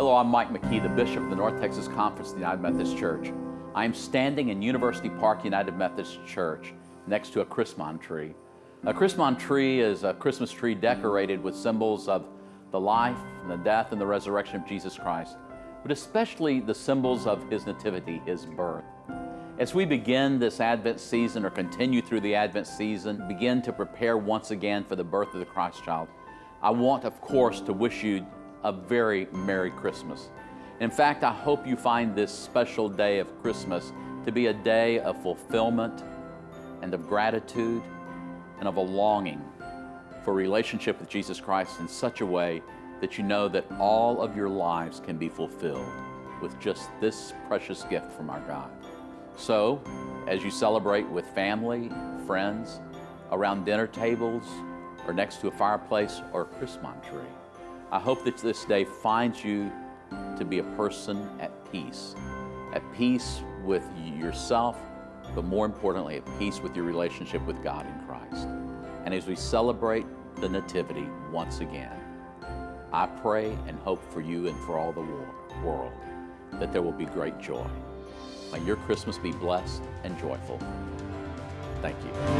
I'm Mike McKee, the Bishop of the North Texas Conference of the United Methodist Church. I am standing in University Park United Methodist Church next to a Chrismon tree. A Chrismon tree is a Christmas tree decorated with symbols of the life, the death, and the resurrection of Jesus Christ, but especially the symbols of His nativity, His birth. As we begin this Advent season or continue through the Advent season, begin to prepare once again for the birth of the Christ child, I want, of course, to wish you a very Merry Christmas. In fact, I hope you find this special day of Christmas to be a day of fulfillment and of gratitude and of a longing for relationship with Jesus Christ in such a way that you know that all of your lives can be fulfilled with just this precious gift from our God. So, as you celebrate with family, friends, around dinner tables, or next to a fireplace or a Christmas tree, I hope that this day finds you to be a person at peace, at peace with yourself, but more importantly, at peace with your relationship with God in Christ. And as we celebrate the Nativity once again, I pray and hope for you and for all the world that there will be great joy. May your Christmas be blessed and joyful. Thank you.